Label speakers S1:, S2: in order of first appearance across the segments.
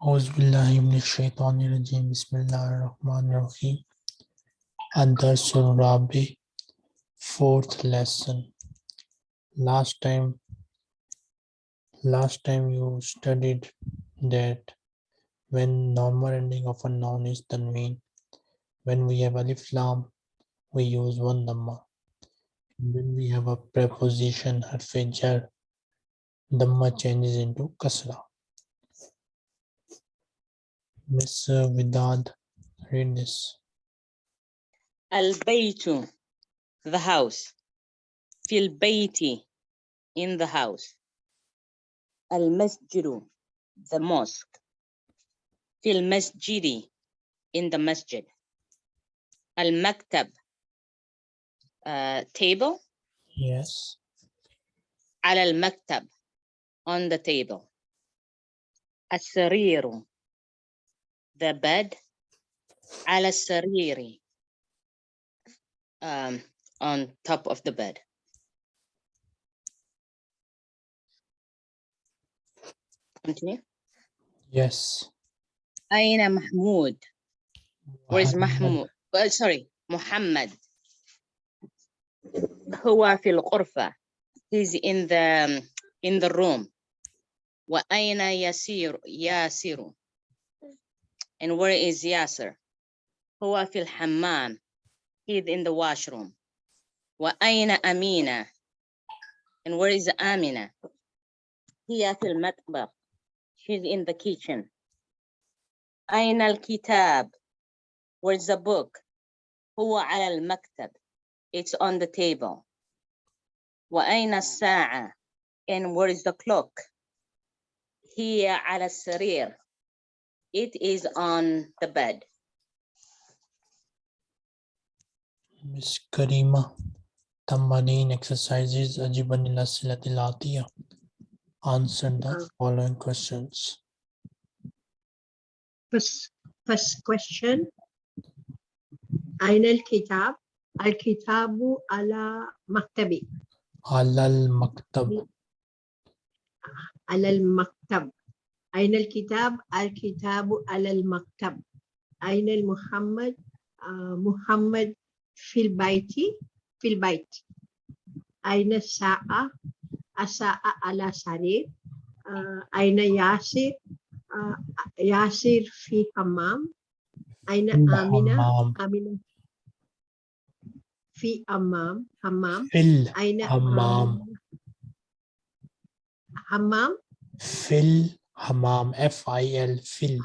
S1: Auzubillahiminash-shaytanir-rajim. Bismillahir-Rahmanir-Rahim. Ad-Darsul Rabi, fourth lesson. Last time, last time you studied that when normal ending of a noun is tanween, when we have alif lam, we use one dhamma. When we have a preposition harf jar, dhamma changes into kasra. Miss uh, Vidad, read this.
S2: Al-baytu, the house. Fil bayti, in the house. Al-masjidu, the mosque. Fil masjidi, in the masjid. Al-maktab, uh, table.
S1: Yes.
S2: Al-maktab, on the table. As-sariru, the bed على السرير um, on top of the bed continue
S1: Yes.
S2: أين محمود where is
S1: Muhammad.
S2: محمود uh, sorry محمد هو في الغرفة he's in the in the room وأين يسير ياسر and where is ياسر هو في الحمام he's in the washroom وأين أمينة and where is آمنة هي في المطبخ she's in the kitchen أين الكتاب where's the book هو على المكتب it's on the table وأين الساعة and where is the clock هي على السرير it is on the bed
S1: Miss Karima. Tamarin exercises Ajiban ila silatil atiya. Answer the following questions.
S3: First, first question. أين الكتاب؟ الكتاب على مكتبي
S1: Alal maktab.
S3: على المكتب أين الكتاب؟ الكتاب على المكتب أين المحمد؟ آه، محمد في البيت في البيت أين الساعة؟ الساعة على سرير آه، أين ياسر؟ آه، ياسر في حمام أين آمنة؟ آمنة في أمام حمام أين. آمنة؟ حمام
S1: Fil Hammam, F-I-L, fill.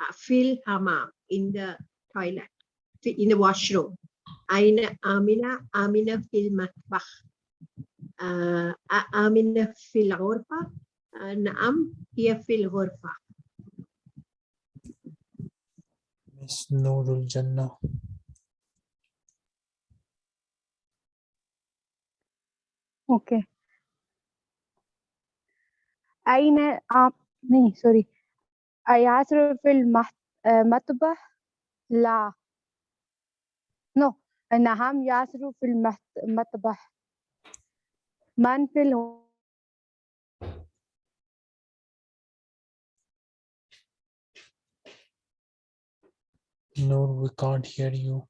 S3: Uh, fil hammam, in the toilet, in the washroom. Aina Amina, Amina fil matbakh. Uh, Amina fill ghurfa, uh, Naam, hiya fill ghurfa.
S1: Miss Nurul Jannah.
S4: Okay. أين آه नहीं سوري أياسر في المح- آه، المطبخ لا نو نعم ياسر في المت- المطبخ من في الغ-
S1: Nur, we can't hear you.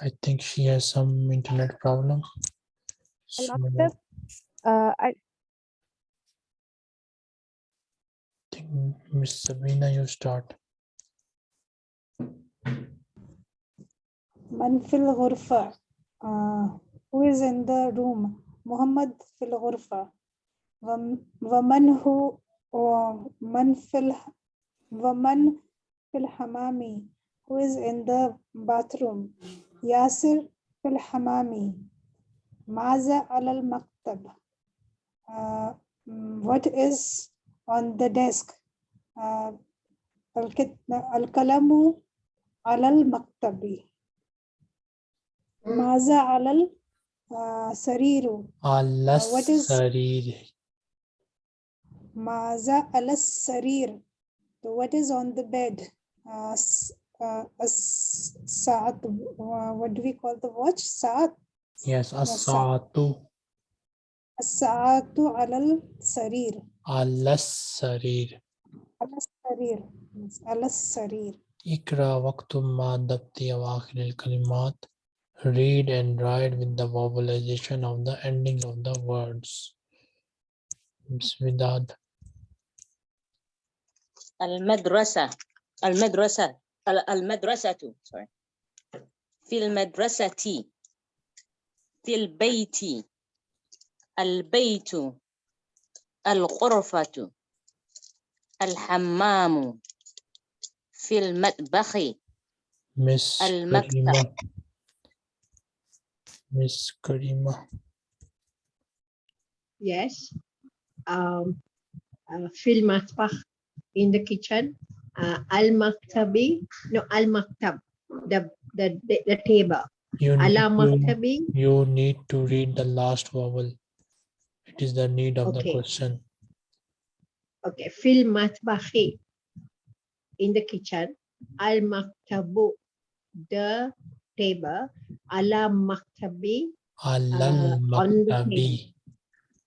S1: I think she has some internet problem. So,
S4: المكتب
S1: Miss Sabina, you start.
S5: من في الغرفة آه who is in the room محمد في الغرفة وم- ومن هو ومن في الح ومن في الحمام who is in the bathroom ياسر في الحمام ماذا على المكتب آه mm, what is on the desk آه الكت- القلم على المكتب ماذا على السرير
S1: Allah
S5: what is-
S1: Sarir.
S5: ماذا على السرير So what is on the bed uh, s- uh, a s- saat uh, what do we call the watch saat
S1: Yes,
S5: sa-
S1: Asatu.
S5: الساعة على السرير
S1: على السرير
S5: على السرير Yes, على السرير
S1: اقرأ واكتب مع ضبط أواخر الكلمات read and write with the vowelization of the ending of the words Bismillah.
S2: المدرسة المدرسة ال- المدرسة sorry. في المدرسة في البيت البيت الغرفة الحمام في المطبخ
S1: Miss
S2: المكتب.
S1: Karima. Miss Karima.
S3: Yes. Um, uh, fil matbakh in the kitchen. Uh, al maktabi, no al maktab, the, the the the table.
S1: You need,
S3: Ala
S1: to,
S3: maktabi,
S1: you need to read the last vowel. It is the need of the
S3: Okay.
S1: question.
S3: okay. Fil matbakhi in the kitchen. Al maktabu, the table. Ala maktabi,
S1: Alal
S3: on the
S1: maktabi.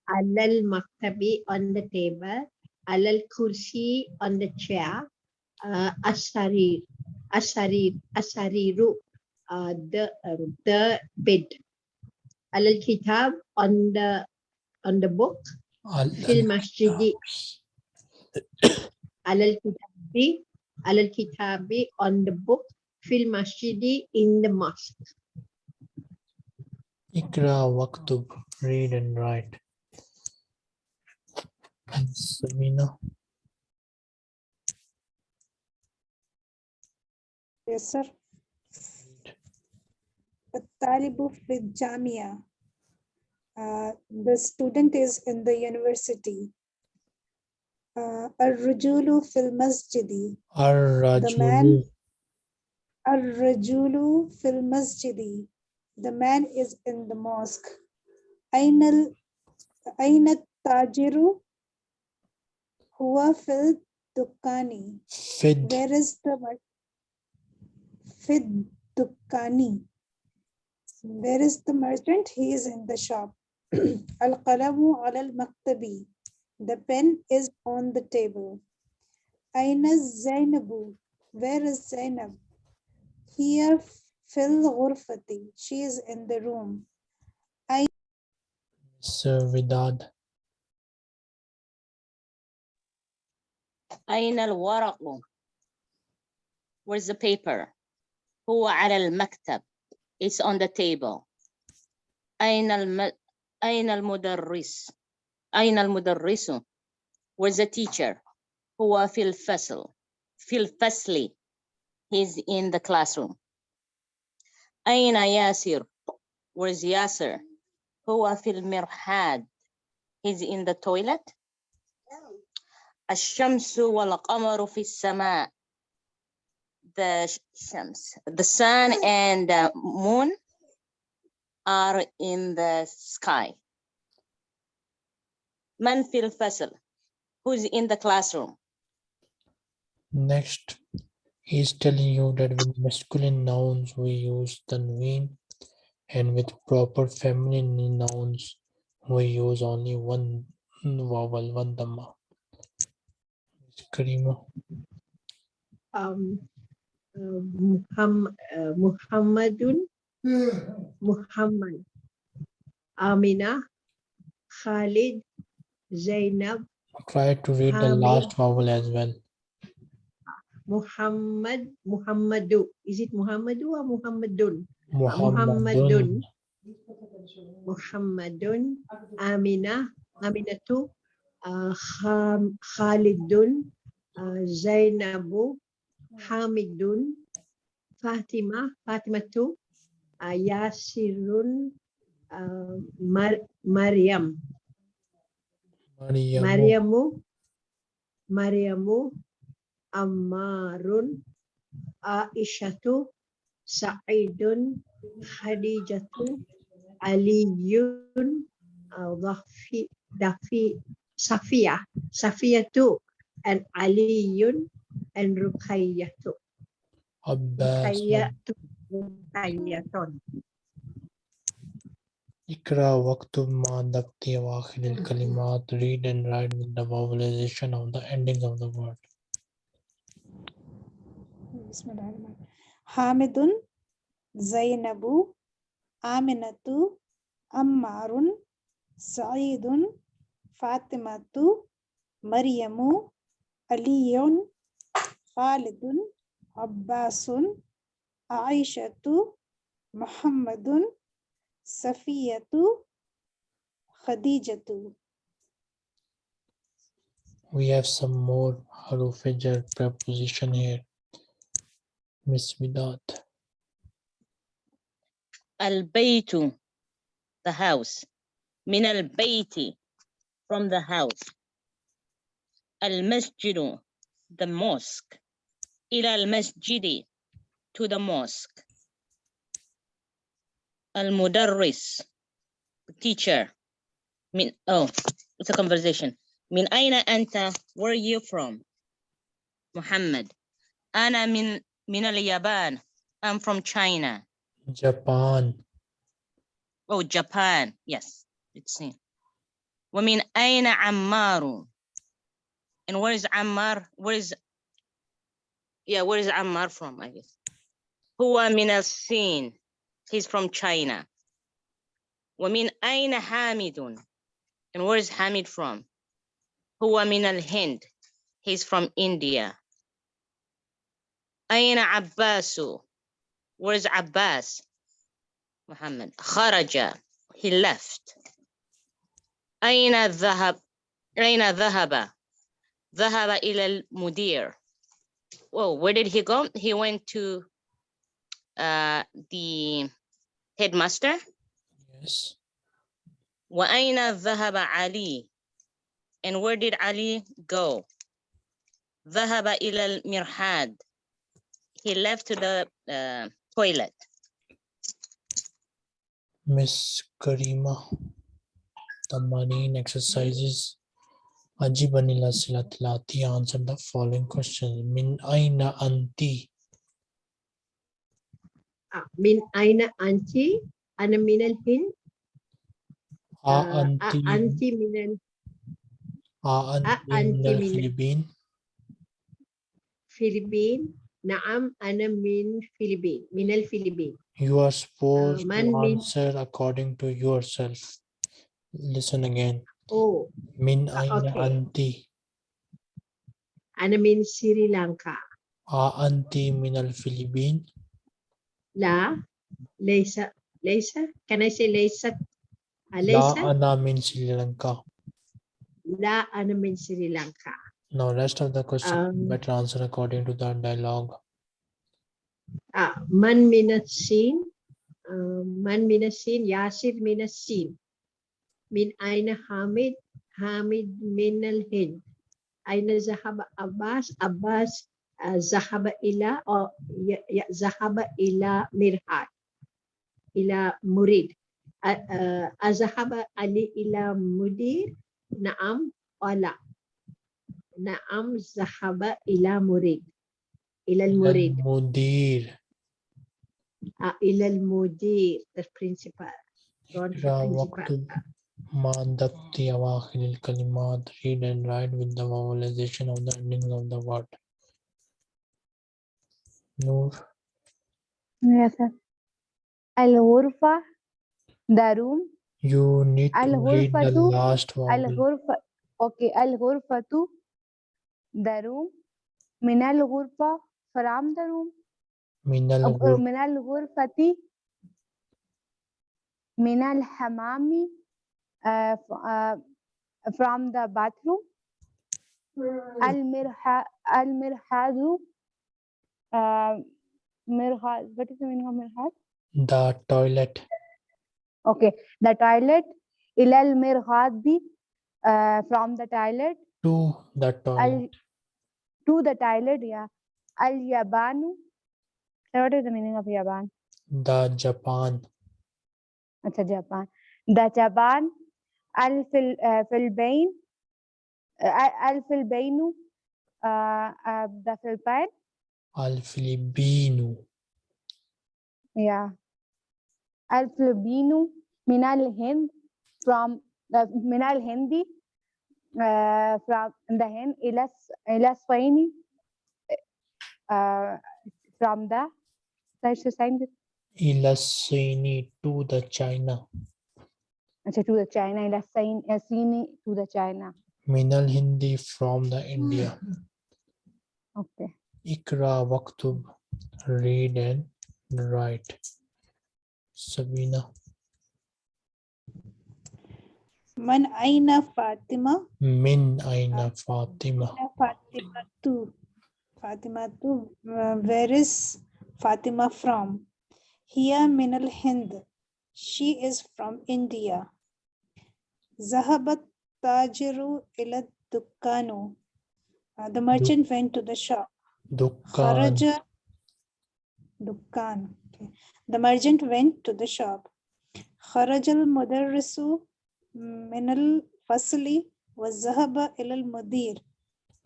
S3: alal maktabi on the table. Alal kursi on the chair. Uh, asarir, asarir, asariru, uh, the uh, the bed. Alal kitab on the on the book. Fil
S1: Alal
S3: masjidi Alal kitabi, alal kitabi on the book, fil masjidi in the mosque.
S1: Ikra waktub, read and write. Samina.
S5: Yes, sir. Talibu fil jamia. Uh, the student is in the university uh, Ar-Rujulu fil Masjidi.
S1: Ar-Rajulu.
S5: The man, Ar-Rajulu fil Masjidi. The man is in the mosque. Ainal, Ainat Tajiru huwa fil Dukkani.
S1: Fid.
S5: Where is the Fid Dukkani? Where is the merchant? He is in the shop. Al-Qalamu al-Maktabi. The pen is on the table. Aina Zainabu? Where is Zainab? Here fil ghurfati. She is in the room.
S1: I Sir Vidad.
S2: Aina al Where's the paper? Huwa ala al-maktab. It's on the table. Aina al-mudarris? أين المدرس أين المدرس Where's the teacher هو في الفصل في الفصل He's in the classroom أين ياسر Where's ياسر هو في المرحاض He's in the toilet الشمس والقمر في السماء the sh- shams the sun and the moon are in the sky Manfield fil fasal, who is in the classroom.
S1: Next, he is telling you that with masculine nouns we use tanween and with proper feminine nouns we use only one vowel, one dhamma. Karima.
S3: Um, uh, Muhammad, uh, Muhammadun, hmm. Muhammad, Amina, Khalid, Zainab,
S1: Try to read the last vowel as well.
S3: Muhammad, Muhammadu. Is it Muhammadu or Muhammadun?
S1: Muhammadun.
S3: Muhammadun. Amina, Aminatu, uh, Kham- Khalidun, uh, Zainabu, Hamidun, Fatima, Fatimatu, uh, Yasirun, uh, Mar- Maryam,
S1: Maryamu.
S3: Maryamu, Maryamu, Ammarun, Aishatu, Sa'idun, Khadijatu, Aliyun, uh, Dafi, Dafi, Safia, Safiyatu, and Aliyun, and Ruqayyatu.
S1: Abbas.
S3: Ruqayyatu, Ruqayyatun.
S1: Ikra Waktubma Dakti Wakhiril Kalimat, read and write with the vowelization of the ending of the word.
S5: Hamidun, Zainabu, Aminatu, Ammarun, Saidun, Fatimatu, Mariamu, Aliyun, Khalidun, Abbasun, Aishatu, Muhammadun, Safiyatu Khadijatu.
S1: We have some more haruf preposition here. Miss Midat.
S2: Al-baytu, the house. Min al-bayti, from the house. Al-masjidu, the mosque. Ila al-masjidi, to the mosque. المدرس the teacher من oh it's a conversation من أين أنت where are you from محمد أنا من من اليابان I'm from China
S1: Japan
S2: Oh, Japan. Yes, it's seen. ومن أين عمار? And where is Ammar? Where is yeah, where is Ammar from? I guess. هو من الصين. He's from China. ومن أين حامد? And where is Hamid from? هو من الهند. He's from India. أين عباس? Where is Abbas? محمد خرج he left أين الذهب أين ذهب ذهب إلى المدير Whoa, where did he go he went to uh, the headmaster
S1: yes
S2: وأين ذهب علي and where did Ali go ذهب إلى المرحاض he left to the uh, toilet
S1: Miss Karima Tamarin exercises Ajibanila Silatilati answer the following questions Min Aina Anti
S3: آه، من أين أنت؟ أنا من الهند
S1: A
S3: آه،
S1: Anti
S3: أنت من ال-
S1: A Anti
S3: أنت
S1: من
S3: من-
S1: الفلبين
S3: الفلبين نعم أنا من الفلبين من الفلبين
S1: You are supposed
S3: man
S1: to
S3: mean-
S1: answer according to yourself. Listen again.
S3: أوه
S1: Min
S3: Ah,
S1: aina
S3: okay.
S1: anti?
S3: أنا من سريلانكا
S1: A anti min
S3: La, Leisa, Leisa. Can I say Leisa? Leisa?
S1: La Anna Sri Lanka.
S3: La Anna means Sri Lanka.
S1: Now, rest of the question
S3: um,
S1: better answer according to the dialogue.
S3: Ah, man minus. Uh, um, man minus. Yasir minasin. seen. Min Aina Hamid. Hamid minal Hind. Aina Zahab Abbas. Abbas ذهب إلى أو ي- ي- ذهب إلى مرهاد إلى مريد أ- آه، أذهب علي إلى مدير نعم ولا نعم ذهب إلى مريد إلى المريد
S1: Mudir.
S3: آه، إلى المدير the principal don't the
S1: اقرأ
S3: principal
S1: واكتب مع ضبط أواخر الكلمات read and write with the vowelization of the endings of the word. Noor,
S4: Yes, sir. الغرفة the room
S1: you need to read the
S4: الغرفة
S1: last vowel.
S4: الغرفة okay الغرفة the room من الغرفة from the room
S1: من
S4: أو-
S1: الغرفة
S4: من الغرفة من الحمام uh, f- uh, from the bathroom المرح المرحاض Uh, mirhat. What is the meaning of mirhat?
S1: The toilet.
S4: Okay, the toilet. Ilal mirhadi. Uh, from the toilet.
S1: To the toilet.
S4: To the toilet, yeah. Al yabanu. What is the meaning of yaban?
S1: The Japan.
S4: Acha Japan. The Japan. Al fil uh, filbain. Uh, Al filbainu. Uh, uh, the Philippine.
S1: Al Filipino.
S4: Yeah. Al Filipino min al Hind from uh, the min al Hindi uh, from the Hind Ilas Ilas Spaini uh, from the
S1: ila Spaini to the China.
S4: Achha, to the China ila to the China.
S1: Minal Hindi from the India.
S4: Okay.
S1: Ikra Waktub, read and write. Sabina.
S5: Man Aina Fatima.
S1: Min Aina Fatima.
S5: Fatima tu. Fatima tu. Uh, where is Fatima from? Here Minal Hind. She is from India. Zahabat Tajiru ila Dukkanu. Uh, the merchant went to the shop. Dukkan. Okay. The merchant went to the shop. Kharajal mudarrisu minal fasli wa zahaba ilal mudir.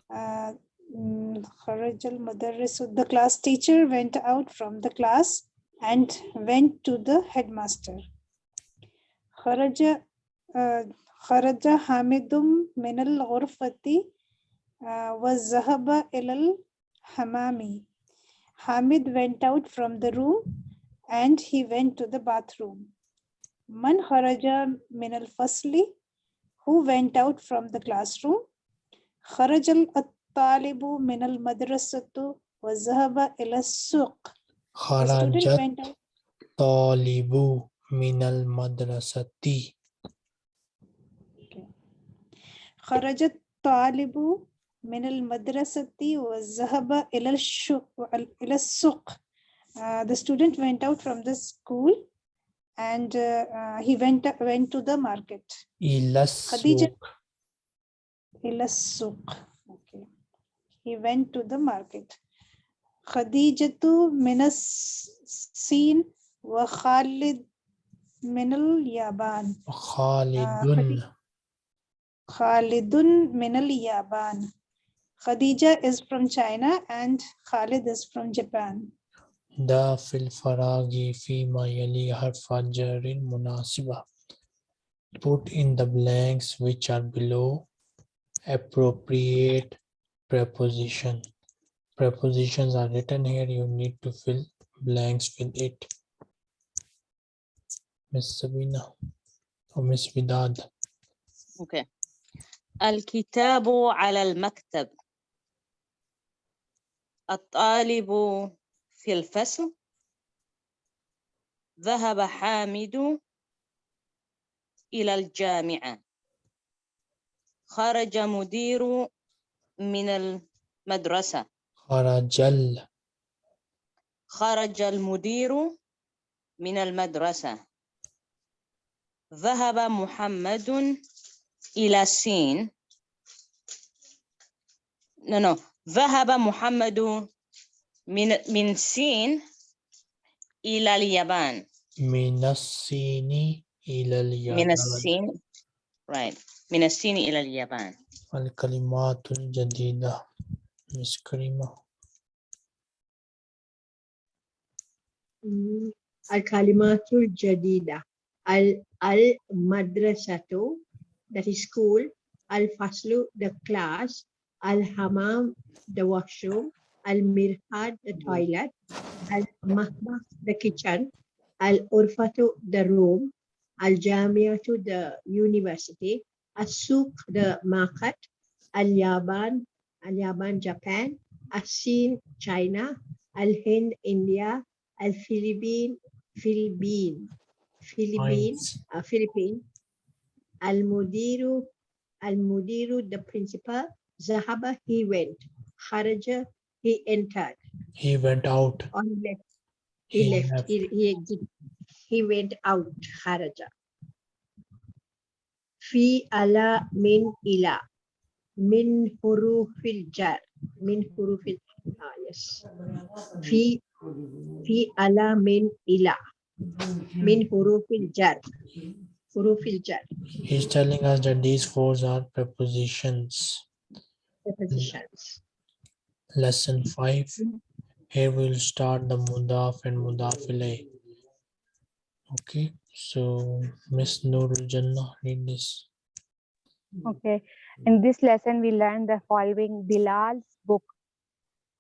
S5: Uh, mm, Kharajal mudarrisu. The class teacher went out from the class and went to the headmaster. Kharaja uh, Kharaja Hamidum minal ghurfati uh, wa zahaba ilal Hamami. Hamid went out from the room and he went to the bathroom. Man kharaja Minal fasli, who went out from the classroom. Kharajal At-Talibu Minal madrasatu wa zahaba ila
S1: suq.
S5: Kharaja talibu
S1: min al madrasati.
S5: Kharaja talibu من المدرسة وذهب إلى الشو- إلى السوق. Uh, the student went out from the school and uh, uh, he went went to the market.
S1: إلى
S5: خديجة
S1: السوق
S5: إلى السوق. Okay. He went to the market. خديجة من الصين وخالد من اليابان.
S1: خالد
S5: خالد من اليابان. Khadija is from China and Khalid is from Japan.
S1: دا في الفراغ فيما يلي حرف جر مناسبة put in the blanks which are below appropriate preposition prepositions are written here you need to fill blanks with it Miss Sabina or Miss Vidad
S2: Okay. الكتاب على المكتب الطالب في الفصل. ذهب حامد إلى الجامعة. خرج مدير من المدرسة.
S1: خرج ال
S2: خرج المدير من المدرسة. ذهب محمد إلى الصين no, no. ذهب محمد من من الصين إلى اليابان.
S1: من الصين إلى
S2: من
S1: اليابان
S2: الصين right. من الصين إلى اليابان.
S1: الكلمات الجديدة. Miss كريمة
S3: Mm, Al-Kalimatul Jadida. Al Al-Madrasatu, that is school. Al-Faslu, the class. Al-Hamam, the washroom. Al-Mirhad, the toilet. Al-Mahbah, the kitchen. Al-Urfatu, the room. Al-Jamiatu, the university. Al-Suq, the market. Al-Yaban, Al-Yaban, Japan. Al-Sin, China. Al-Hind, India. Al-Philippine, Philippine, Philippine,
S1: Points.
S3: uh, Philippine. Al-Mudiru, Al-Mudiru, the principal. Zahaba, he went. Kharaja, he entered.
S1: He went out
S3: On left, he,
S1: He
S3: left.
S1: left.
S3: He, he exit. He went out. Kharaja. Fi ala min ila. Min hurufil jar. Min hurufil ah, yes. Fi fi ala min ila. Min hurufil jar. Hurufil jar.
S1: He's telling us that these fours are prepositions.
S3: Prepositions.
S1: Lesson five. Here we'll start the mudaf and mudaf ilayh. Okay, So Miss Nurul Jannah, read this.
S4: Okay. In this lesson, we learned the following Bilal's book,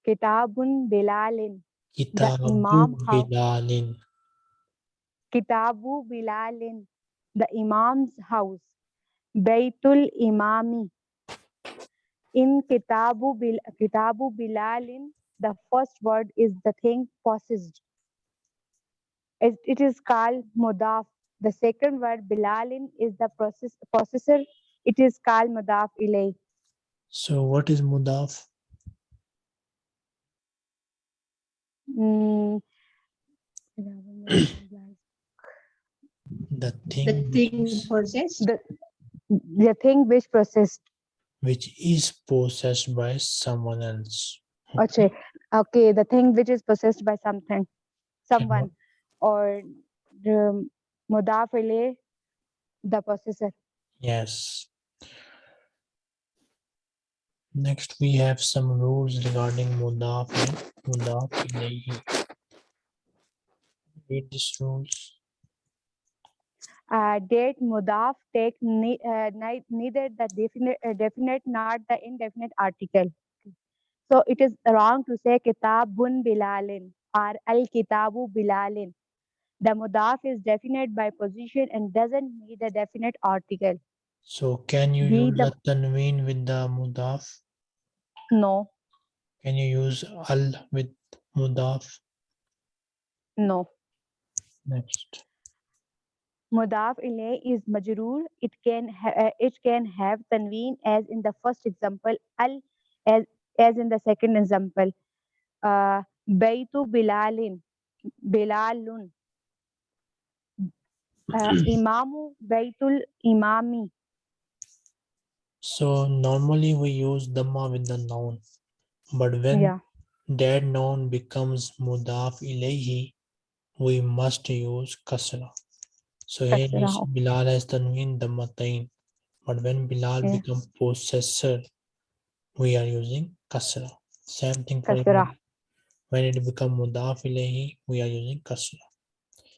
S4: Kitabun Bilalin,
S1: Kitabu
S4: Imam how-
S1: Bilalin.
S4: Kitabu Bilalin, the Imam's house, Baitul Imami. In Kitabu, Bil- Kitabu Bilalin, the first word is the thing possessed. It, it is called Mudaf. The second word Bilalin is the process, possessor. It is called Mudaf ilay.
S1: So what is mudaf?
S4: Mm.
S1: The thing,
S3: The thing
S1: is-
S3: possessed.
S4: the, the thing which processed.
S1: Which is possessed by someone else.
S4: Okay. okay, the thing which is possessed by something, someone, or um, the mudaf ilay, the possessor.
S1: Yes. Next, we have some rules regarding mudaf mudaf ilayhi. Read these rules.
S4: Uh, date mudaf take ne- uh, neither the definite, uh, definite nor the indefinite article. So it is wrong to say kitabun bilalin or al kitabu bilalin. The mudaf is definite by position and doesn't need a definite article.
S1: So can you
S4: Be
S1: use
S4: the-
S1: the tanween with the mudaf?
S4: No,
S1: Can you use al with mudaf?
S4: no.
S1: Next.
S4: Mudaf ilay is majroor. It can uh, it can have tanween as in the first example, al as as in the second example. Uh, Baitu Bilalin, Bilalun. Uh, imamu Baitul Imami.
S1: So normally we use dhamma with the noun, but when
S4: Yeah,
S1: that noun becomes mudaf ilayhi, we must use kasra. So here is. Bilal as tanween dhammatain, but when Bilal
S4: Yeah.
S1: become possessor, we are using kasra. Same thing for
S4: Kasra.
S1: When it become mudaf we are using kasra.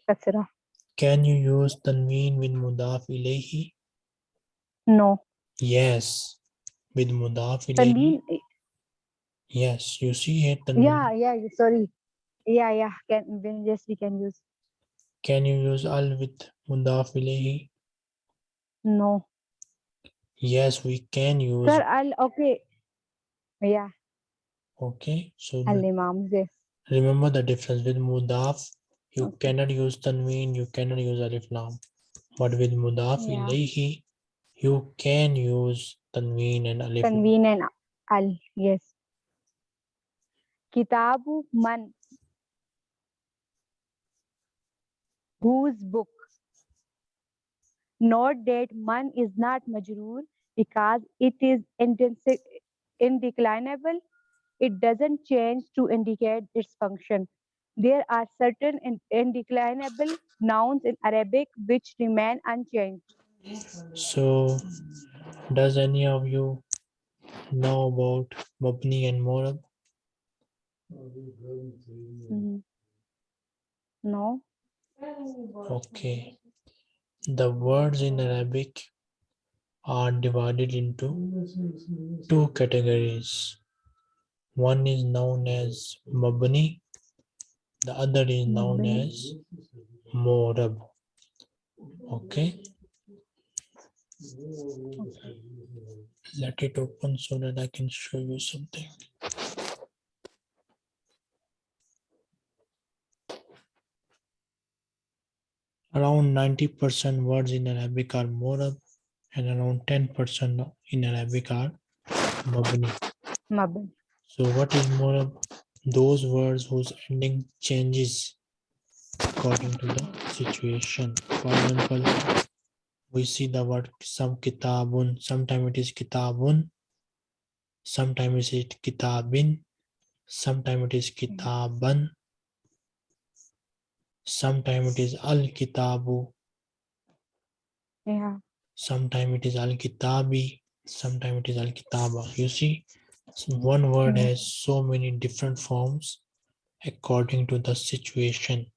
S4: kasra.
S1: Can you use tanween with mudaf ilayhi?
S4: No,
S1: Yes, with mudaf ilayhi.
S4: tanween.
S1: Eh, yes, you see here tanween.
S4: Yeah, yeah. Sorry. Yeah, yeah. Can yes, we can use.
S1: Can you use al with mudaf ilayhi?
S4: No,
S1: Yes, we can use.
S4: sir. I'll okay. Yeah,
S1: Okay, so
S4: Al Imam. Yes.
S1: remember the difference with mudaf. You
S4: Okay.
S1: cannot use tanween. You cannot use alif lam. But with mudaf
S4: Yeah.
S1: ilayhi, you can use tanween and alif. lam.
S4: Tanveen and al. Yes. Kitabu man. Whose book? Note that man is not majroor because it is indeclinable. It doesn't change to indicate its function. There are certain indeclinable nouns in Arabic which remain unchanged.
S1: So, does any of you know about mabni and morab?
S4: Mhm. No.
S1: Okay. The words in Arabic are divided into two categories. One is known as mabni, the other is known as morab. Okay. Let it open so that I can show you something. Around 90% words in Arabic are morab and around 10% in Arabic are mabni.
S4: Mabni.
S1: So what is morab? Those words whose ending changes according to the situation. For example, we see the word some kitabun, sometimes it is kitabun, sometimes it is kitabin, sometimes it is kitaban, sometimes it is al kitabu,
S4: Yeah.
S1: sometimes it is al kitabi, sometimes it is al kitaba. You see, so one word
S4: Mhm.
S1: has so many different forms according to the situation,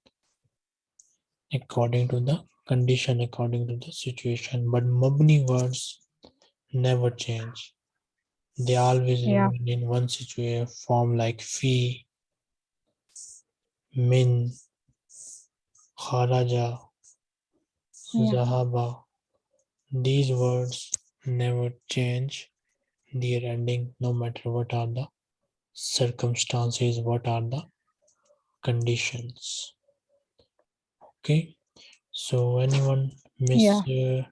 S1: according to the condition according to the situation. But mabni words never change. They always
S4: Yeah.
S1: remain in one situation form like fi, min, kharaja,
S4: Yeah.
S1: zahaba. These words never change their ending no matter what are the circumstances, what are the conditions. Okay, so anyone miss?
S4: Yeah.
S1: uh,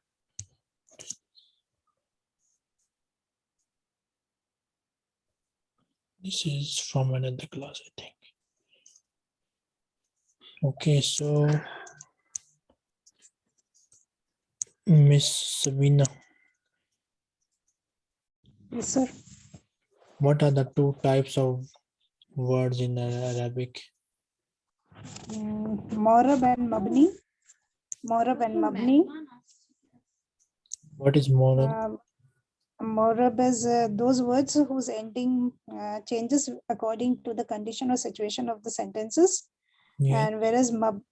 S1: this is from another class, I think. Okay, so Miss Sabina,
S5: Yes, sir.
S1: what are the two types of words in Arabic?
S5: Mm, Morab and Mabni. Morab and Mabni.
S1: What is moral?
S5: Um, Morab is uh, those words whose ending uh, changes according to the condition or situation of the sentences.
S1: Yeah,
S5: And whereas Mabni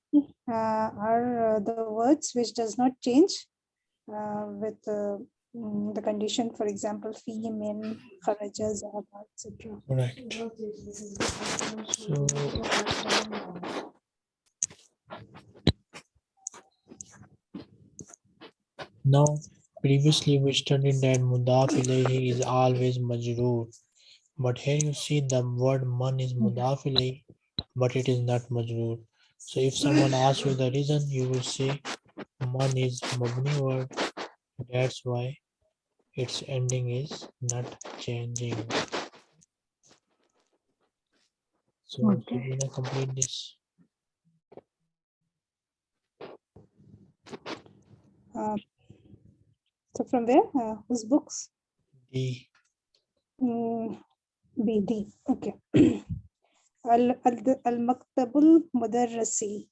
S5: uh, are uh, the words which does not change uh, with uh, mm, the condition, for example, fi, min, kharaja, zahaba, etc.
S1: correct. So now previously we studied that mudaf ilayhi is always majroor. But here you see the word man is mudaf ilayhi, but it is not majroor. So if someone asks you the reason, you will say man is mabni word. That's why its ending is not changing. So
S5: Okay.
S1: Sabina, complete this.
S5: Uh, so from where? Uh, whose books?
S1: D.
S5: Mm, BD. Okay. Al al- al maktabul mudarrisi.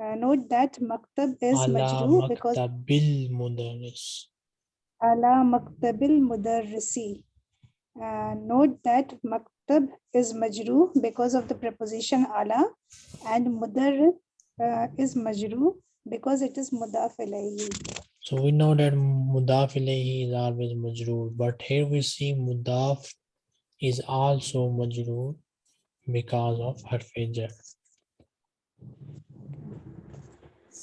S5: Uh, note that maktab is majrur because
S1: maktabil mudaris.
S5: ala maktabil mudarrisi. Uh, note that maktab is majrur because of the preposition ala and mudarris uh, is majrur because it is mudaf ilayhi.
S1: So we know that mudaf ilayhi is always majroor, but here we see mudaf is also majroor because of harf jar.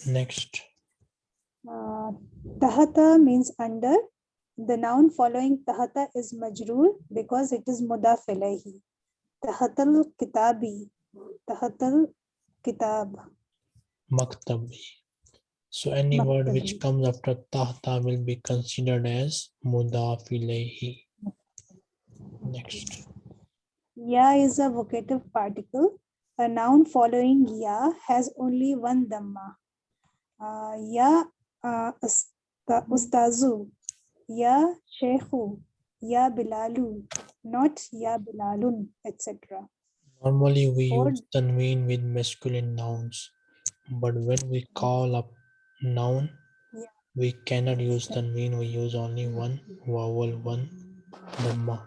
S1: Next,
S5: Uh, tahata means under. The noun following tahata is majroor because it is mudaf ilayhi. Tahatal kitabi. Tahatal kitab.
S1: maktabi. So any word which comes after tahta will be considered as mudaf ilayhi. Next,
S5: Ya is a vocative particle. A noun following ya has only one dhamma. Uh, ya uh, usta- ustazu. Ya sheikhu. Ya bilalu. Not ya bilalun, etc.
S1: normally we
S5: Or-
S1: use tanween with masculine nouns, but when we call up noun,
S5: Yeah.
S1: we cannot use tanween. We use only one vowel, one dhamma.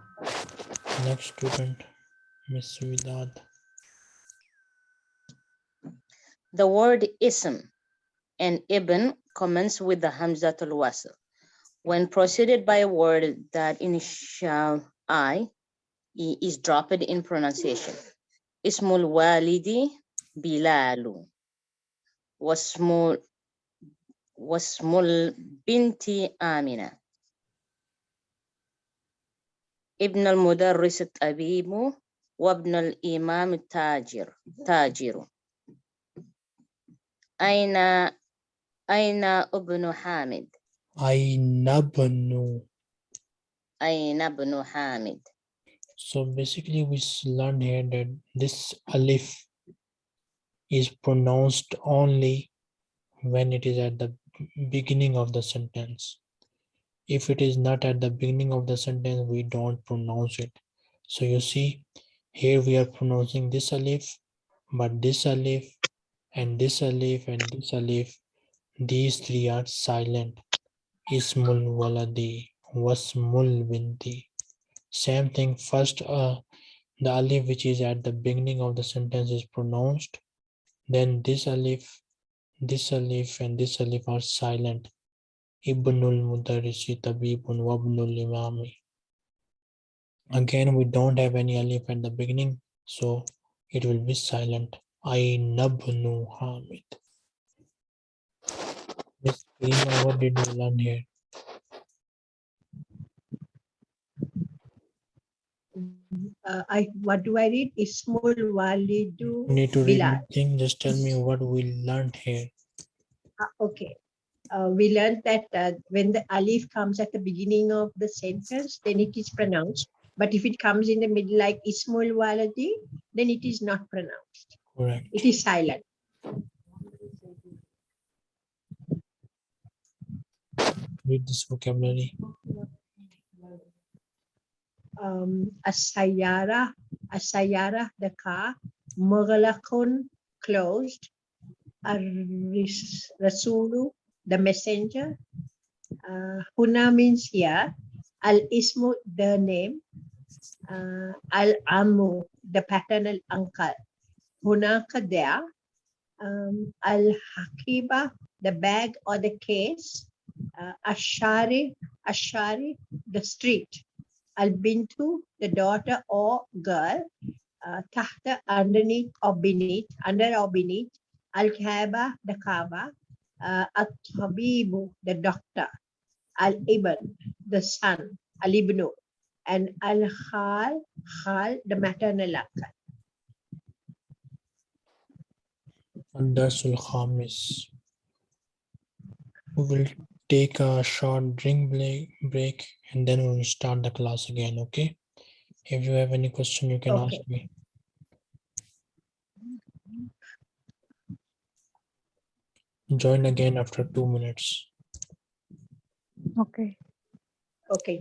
S1: Next student, Miss Vidad.
S2: The word ism and ibn commence with the hamzatul wasl. When preceded by a word that initial i is dropped in pronunciation. Ismul walidi bilalu. Wasmul wasmul binti amina. Ibn al-mudarris at-tabibu وابن الإمام التاجر تاجر أين أين ابن حامد
S1: Ainabnu.
S2: أين ابن حامد
S1: So basically we s- learned here that this alif is pronounced only when it is at the beginning of the sentence. If it is not at the beginning of the sentence, we don't pronounce it. So you see, here we are pronouncing this alif, but this alif and this alif and this alif, these three are silent. Ismul waladi, wasmul binti. Same thing, first uh, the alif which is at the beginning of the sentence is pronounced, then this alif, this alif and this alif are silent. Ibnul Mudarrisi Tabibun Wabnul Imami. Again, we don't have any alif at the beginning, so it will be silent. Ainabnu Hamid. Miss Karima, what did we learn here?
S3: Uh, I what do I read? Ismul Walidu.
S1: You need to read anything, just tell me what we learned here.
S3: Ah, okay. Uh, we learned that uh, when the alif comes at the beginning of the sentence, then it is pronounced. But if it comes in the middle, like Ismul Waladi, then it is not pronounced.
S1: Correct.
S3: It is silent.
S1: Read this vocabulary.
S3: Um, Asayara, Asayara, the car, Mughalakun, closed. Rasulu, the messenger. Uh, Huna means here. Al-Ismu, the name. Uh, Al-Amu, the paternal uncle. Hunaka there. Um, Al-Hakiba, the bag or the case. Uh, Ashari, Ashari, the street. Al-Bintu, the daughter or girl. Uh, Tahta, underneath or beneath, under or beneath. Al-Kaaba, the Kaaba. Uh, At-Tabibu, the doctor. Al-Ibn, the son. Al-Ibnu. And Al-Khal, Khal, the maternal uncle.
S1: Darsul Khamis. We will take a short drink break, break and then we will start the class again, okay? If you have any question, you can ask
S3: Okay.
S1: me. Join again after two minutes.
S4: Okay.
S3: Okay,